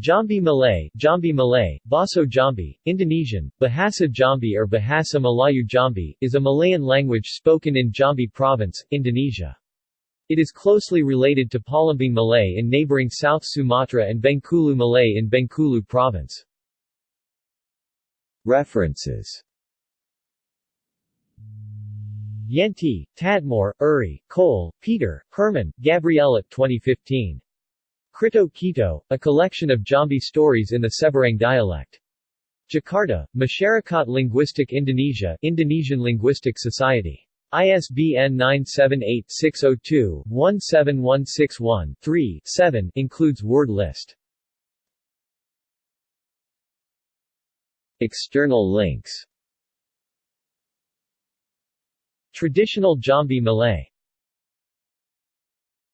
Jambi Malay, Jambi Malay, Baso Jambi, Indonesian, Bahasa Jambi or Bahasa Melayu Jambi, is a Malayan language spoken in Jambi Province, Indonesia. It is closely related to Palembang Malay in neighboring South Sumatra and Bengkulu Malay in Bengkulu Province. References Yenti, Tadmor, Uri, Cole, Peter, Hermon, Gabriella 2015. Cerito Kito, a collection of Jambi stories in the Seberang dialect. Jakarta, Masyarakat Linguistik Indonesia Indonesian Linguistic Society. ISBN 978-602-17161-3-7 includes word list. External links Traditional Jambi Malay